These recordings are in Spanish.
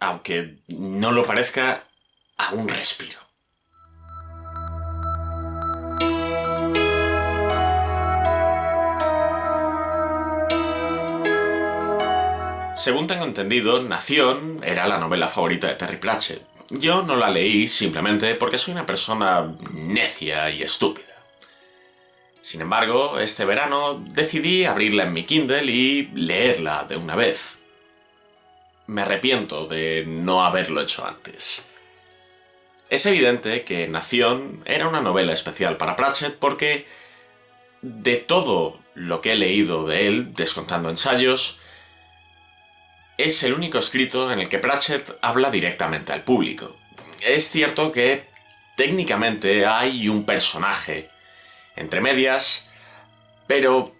aunque no lo parezca, a un respiro. Según tengo entendido, Nación era la novela favorita de Terry Pratchett. Yo no la leí simplemente porque soy una persona necia y estúpida. Sin embargo, este verano decidí abrirla en mi Kindle y leerla de una vez. Me arrepiento de no haberlo hecho antes. Es evidente que Nación era una novela especial para Pratchett porque de todo lo que he leído de él, descontando ensayos, es el único escrito en el que Pratchett habla directamente al público. Es cierto que técnicamente hay un personaje entre medias, pero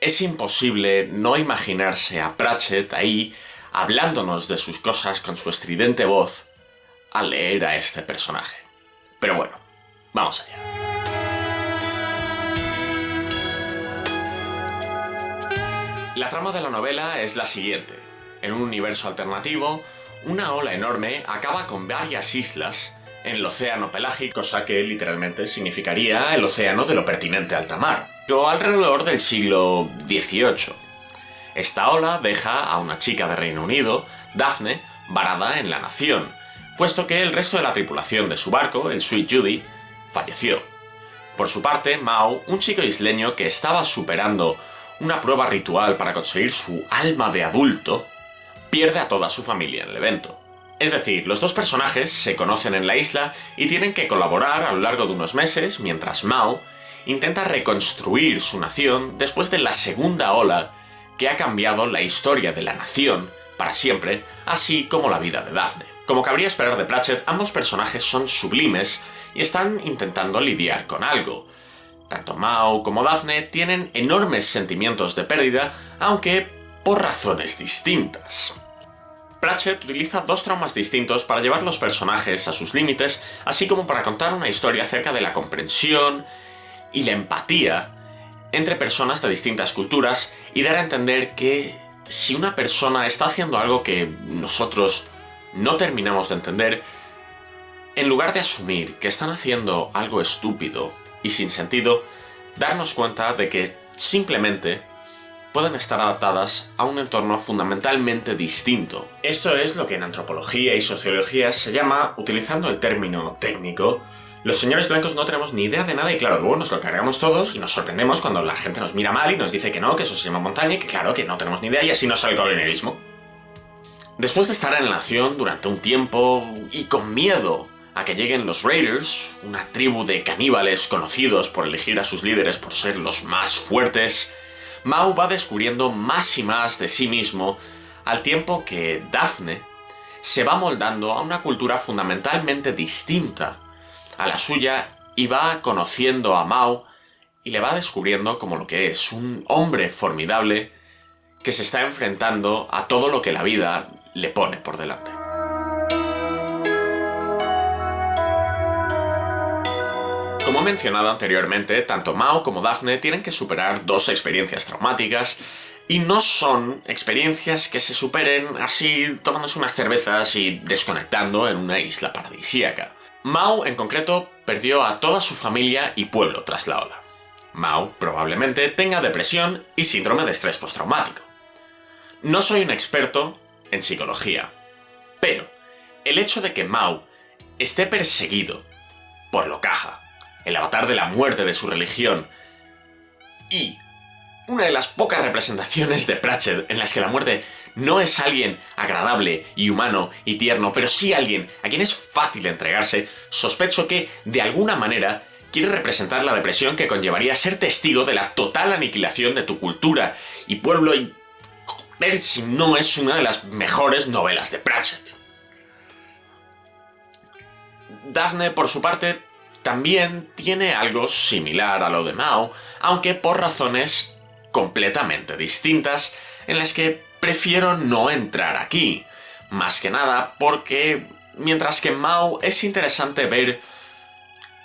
es imposible no imaginarse a Pratchett ahí hablándonos de sus cosas con su estridente voz al leer a este personaje. Pero bueno, vamos allá. La trama de la novela es la siguiente. En un universo alternativo, una ola enorme acaba con varias islas en el océano pelágico, cosa que literalmente significaría el océano de lo pertinente alta mar, pero alrededor del siglo XVIII. Esta ola deja a una chica de Reino Unido, Daphne, varada en la nación, puesto que el resto de la tripulación de su barco, el Sweet Judy, falleció. Por su parte, Mao, un chico isleño que estaba superando una prueba ritual para conseguir su alma de adulto, pierde a toda su familia en el evento. Es decir, los dos personajes se conocen en la isla y tienen que colaborar a lo largo de unos meses mientras Mao intenta reconstruir su nación después de la segunda ola que ha cambiado la historia de la nación para siempre, así como la vida de Daphne. Como cabría esperar de Pratchett, ambos personajes son sublimes y están intentando lidiar con algo. Tanto Mao como Daphne tienen enormes sentimientos de pérdida, aunque por razones distintas. Pratchett utiliza dos traumas distintos para llevar los personajes a sus límites, así como para contar una historia acerca de la comprensión y la empatía entre personas de distintas culturas y dar a entender que si una persona está haciendo algo que nosotros no terminamos de entender, en lugar de asumir que están haciendo algo estúpido y sin sentido, darnos cuenta de que simplemente pueden estar adaptadas a un entorno fundamentalmente distinto. Esto es lo que en antropología y sociología se llama, utilizando el término técnico, los señores blancos no tenemos ni idea de nada y claro, luego nos lo cargamos todos y nos sorprendemos cuando la gente nos mira mal y nos dice que no, que eso se llama montaña y que claro, que no tenemos ni idea y así nos sale el colonialismo. Después de estar en la nación durante un tiempo y con miedo a que lleguen los Raiders, una tribu de caníbales conocidos por elegir a sus líderes por ser los más fuertes, Mao va descubriendo más y más de sí mismo al tiempo que Daphne se va moldando a una cultura fundamentalmente distinta a la suya y va conociendo a Mao y le va descubriendo como lo que es, un hombre formidable que se está enfrentando a todo lo que la vida le pone por delante. Como he mencionado anteriormente, tanto Mao como Daphne tienen que superar dos experiencias traumáticas y no son experiencias que se superen así tomándose unas cervezas y desconectando en una isla paradisíaca. Mao, en concreto, perdió a toda su familia y pueblo tras la ola. Mao probablemente tenga depresión y síndrome de estrés postraumático. No soy un experto en psicología, pero el hecho de que Mao esté perseguido por lo caja el avatar de la muerte de su religión, y una de las pocas representaciones de Pratchett en las que la muerte no es alguien agradable y humano y tierno, pero sí alguien a quien es fácil entregarse, sospecho que, de alguna manera, quiere representar la depresión que conllevaría ser testigo de la total aniquilación de tu cultura y pueblo y... ver si no es una de las mejores novelas de Pratchett. Daphne, por su parte, también tiene algo similar a lo de Mao, aunque por razones completamente distintas, en las que prefiero no entrar aquí. Más que nada porque, mientras que Mao es interesante ver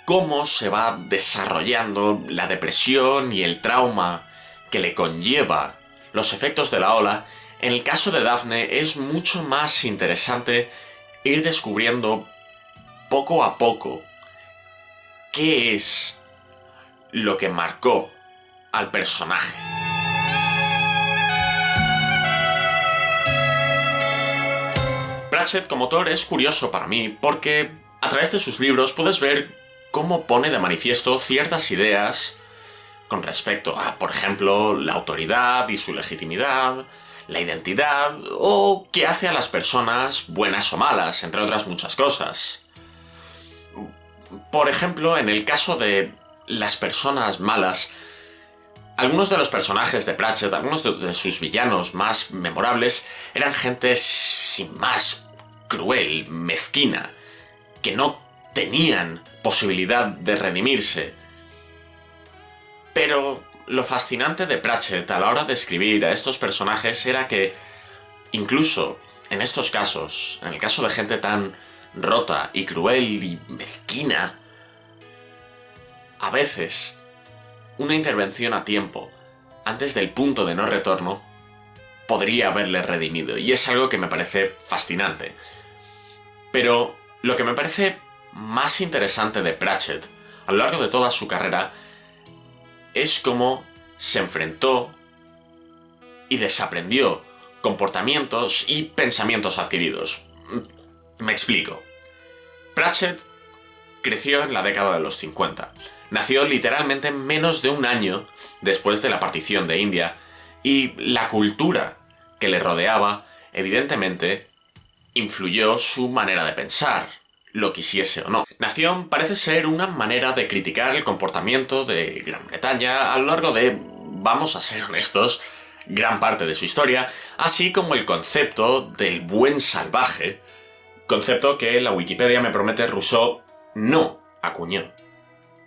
cómo se va desarrollando la depresión y el trauma que le conlleva los efectos de la ola, en el caso de Daphne es mucho más interesante ir descubriendo poco a poco qué es lo que marcó al personaje. Pratchett como autor es curioso para mí porque a través de sus libros puedes ver cómo pone de manifiesto ciertas ideas con respecto a, por ejemplo, la autoridad y su legitimidad, la identidad, o qué hace a las personas buenas o malas, entre otras muchas cosas. Por ejemplo, en el caso de las personas malas, algunos de los personajes de Pratchett, algunos de, sus villanos más memorables, eran gente sin más, cruel, mezquina, que no tenían posibilidad de redimirse. Pero lo fascinante de Pratchett a la hora de escribir a estos personajes era que, incluso en estos casos, en el caso de gente tan rota y cruel y mezquina, a veces una intervención a tiempo, antes del punto de no retorno, podría haberle redimido, y es algo que me parece fascinante. Pero lo que me parece más interesante de Pratchett, a lo largo de toda su carrera, es cómo se enfrentó y desaprendió comportamientos y pensamientos adquiridos. Me explico. Pratchett creció en la década de los 50. Nació literalmente menos de un año después de la partición de India y la cultura que le rodeaba, evidentemente, influyó su manera de pensar, lo quisiese o no. Nación parece ser una manera de criticar el comportamiento de Gran Bretaña a lo largo de, vamos a ser honestos, gran parte de su historia, así como el concepto del buen salvaje, concepto que la Wikipedia me promete Rousseau no acuñó.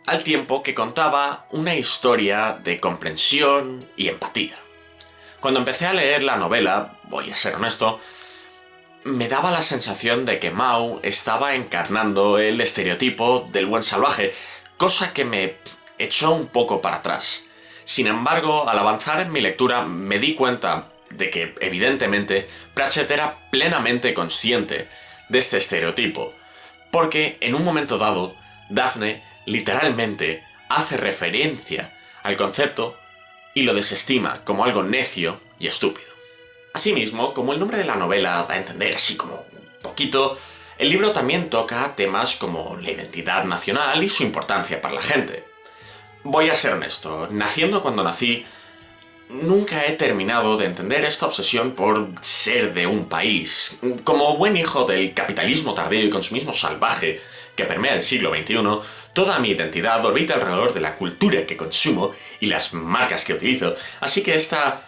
Al tiempo que contaba una historia de comprensión y empatía. Cuando empecé a leer la novela, voy a ser honesto, me daba la sensación de que Mao estaba encarnando el estereotipo del buen salvaje, cosa que me echó un poco para atrás. Sin embargo, al avanzar en mi lectura me di cuenta de que, evidentemente, Pratchett era plenamente consciente de este estereotipo, porque en un momento dado, Daphne literalmente hace referencia al concepto y lo desestima como algo necio y estúpido. Asimismo, como el nombre de la novela da a entender así como un poquito, el libro también toca temas como la identidad nacional y su importancia para la gente. Voy a ser honesto, naciendo cuando nací, nunca he terminado de entender esta obsesión por ser de un país. Como buen hijo del capitalismo tardío y consumismo salvaje que permea el siglo XXI, toda mi identidad orbita alrededor de la cultura que consumo y las marcas que utilizo, así que esta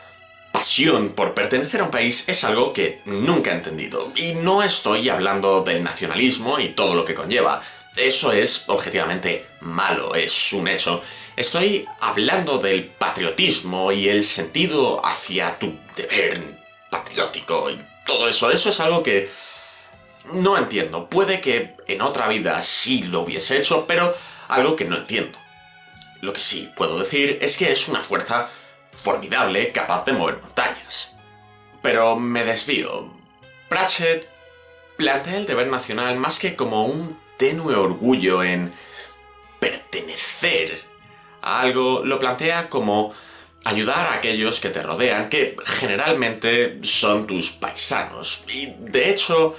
pasión por pertenecer a un país es algo que nunca he entendido. Y no estoy hablando del nacionalismo y todo lo que conlleva. Eso es objetivamente malo, es un hecho. Estoy hablando del patriotismo y el sentido hacia tu deber patriótico y todo eso. Eso es algo que no entiendo. Puede que en otra vida sí lo hubiese hecho, pero algo que no entiendo. Lo que sí puedo decir es que es una fuerza formidable capaz de mover montañas. Pero me desvío. Pratchett plantea el deber nacional más que como un tenue orgullo en pertenecer a algo, lo plantea como ayudar a aquellos que te rodean, que generalmente son tus paisanos. Y de hecho,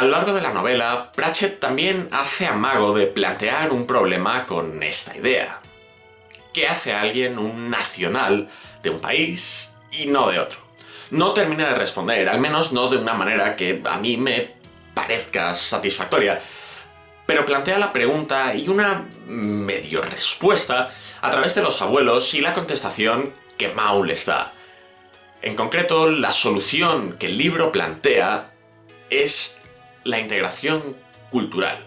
a lo largo de la novela, Pratchett también hace amago de plantear un problema con esta idea. ¿Qué hace a alguien un nacional de un país y no de otro? No termina de responder, al menos no de una manera que a mí me parezca satisfactoria, pero plantea la pregunta y una medio respuesta a través de los abuelos y la contestación que Mao les da. En concreto, la solución que el libro plantea es la integración cultural.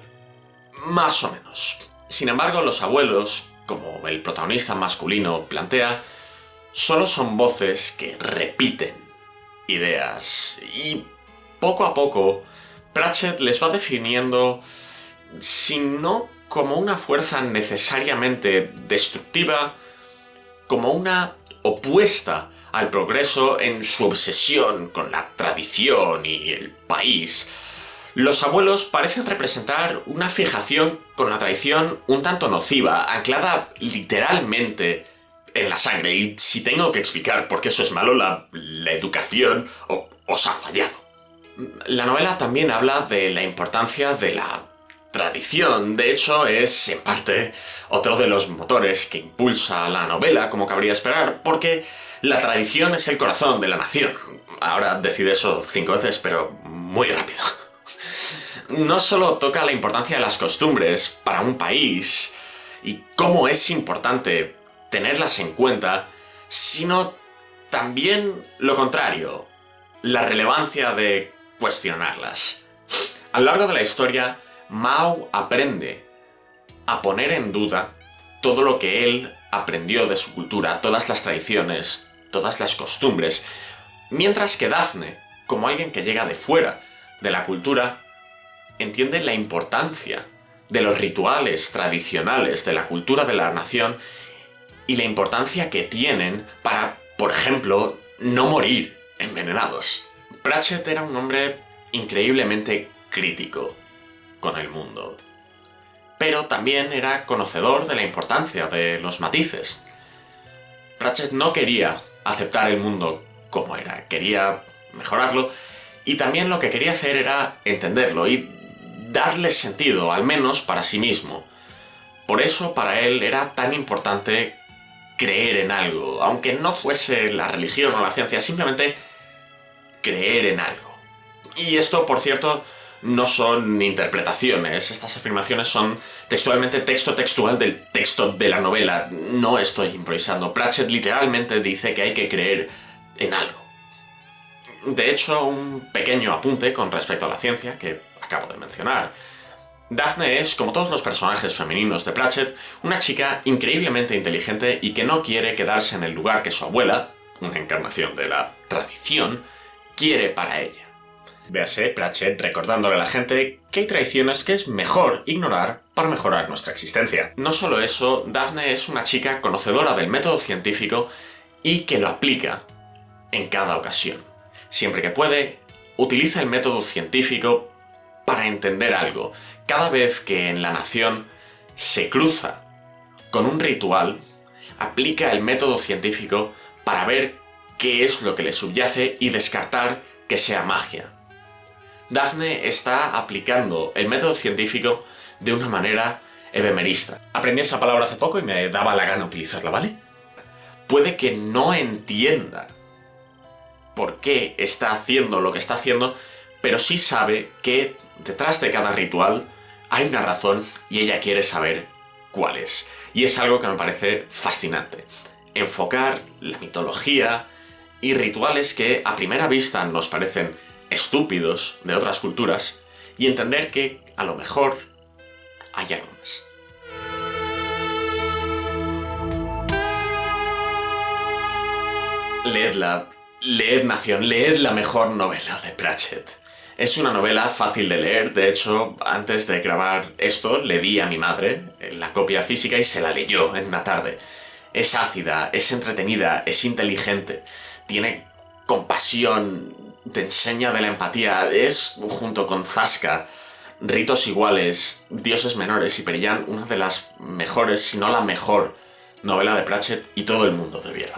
Más o menos. Sin embargo, los abuelos como el protagonista masculino plantea, solo son voces que repiten ideas y poco a poco Pratchett les va definiendo, si no como una fuerza necesariamente destructiva, como una opuesta al progreso en su obsesión con la tradición y el país, los abuelos parecen representar una fijación con la tradición un tanto nociva, anclada literalmente en la sangre. Y si tengo que explicar por qué eso es malo, la, educación os ha fallado. La novela también habla de la importancia de la tradición. De hecho, es, en parte, otro de los motores que impulsa la novela, como cabría esperar, porque la tradición es el corazón de la nación. Ahora decide eso cinco veces, pero muy rápido. No solo toca la importancia de las costumbres para un país y cómo es importante tenerlas en cuenta, sino también lo contrario, la relevancia de cuestionarlas. A lo largo de la historia, Mao aprende a poner en duda todo lo que él aprendió de su cultura, todas las tradiciones, todas las costumbres, mientras que Daphne, como alguien que llega de fuera de la cultura, entiende la importancia de los rituales tradicionales de la cultura de la nación y la importancia que tienen para, por ejemplo, no morir envenenados. Pratchett era un hombre increíblemente crítico con el mundo, pero también era conocedor de la importancia de los matices. Pratchett no quería aceptar el mundo como era, quería mejorarlo, y también lo que quería hacer era entenderlo y darle sentido, al menos para sí mismo. Por eso para él era tan importante creer en algo, aunque no fuese la religión o la ciencia, simplemente creer en algo. Y esto, por cierto, no son interpretaciones, estas afirmaciones son textualmente texto textual del texto de la novela, no estoy improvisando. Pratchett literalmente dice que hay que creer en algo. De hecho, un pequeño apunte con respecto a la ciencia, que acabo de mencionar. Daphne es, como todos los personajes femeninos de Pratchett, una chica increíblemente inteligente y que no quiere quedarse en el lugar que su abuela, una encarnación de la tradición, quiere para ella. Véase Pratchett recordándole a la gente que hay traiciones que es mejor ignorar para mejorar nuestra existencia. No solo eso, Daphne es una chica conocedora del método científico y que lo aplica en cada ocasión. Siempre que puede, utiliza el método científico para entender algo. Cada vez que en la nación se cruza con un ritual, aplica el método científico para ver qué es lo que le subyace y descartar que sea magia. Daphne está aplicando el método científico de una manera ebemerista. Aprendí esa palabra hace poco y me daba la gana utilizarla, ¿vale? Puede que no entienda por qué está haciendo lo que está haciendo, pero sí sabe que detrás de cada ritual hay una razón y ella quiere saber cuál es. Y es algo que me parece fascinante. Enfocar la mitología y rituales que a primera vista nos parecen estúpidos de otras culturas y entender que a lo mejor hay algo más. Leedla, leed Nación, leed la mejor novela de Pratchett. Es una novela fácil de leer, de hecho, antes de grabar esto le di a mi madre la copia física y se la leyó en una tarde. Es ácida, es entretenida, es inteligente, tiene compasión, te enseña de la empatía, es, junto con Zasca, Ritos Iguales, Dioses Menores y Perillan, una de las mejores, si no la mejor, novela de Pratchett y todo el mundo debiera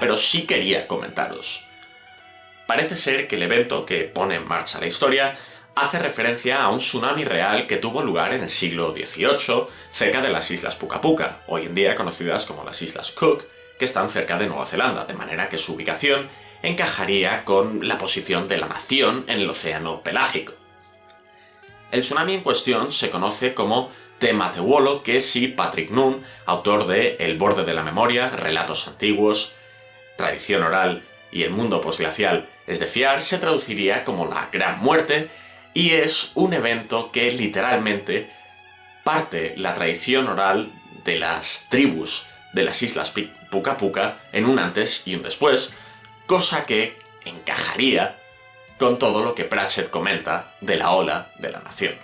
pero sí quería comentaros. Parece ser que el evento que pone en marcha la historia hace referencia a un tsunami real que tuvo lugar en el siglo XVIII cerca de las Islas Puka, hoy en día conocidas como las Islas Cook, que están cerca de Nueva Zelanda, de manera que su ubicación encajaría con la posición de la nación en el océano pelágico. El tsunami en cuestión se conoce como Tematewolo, que si Patrick Noon, autor de El borde de la memoria, Relatos antiguos, tradición oral y el mundo posglacial es de fiar, se traduciría como la Gran Muerte y es un evento que literalmente parte la tradición oral de las tribus de las islas Puka Puka en un antes y un después, cosa que encajaría con todo lo que Pratchett comenta de la ola de la nación.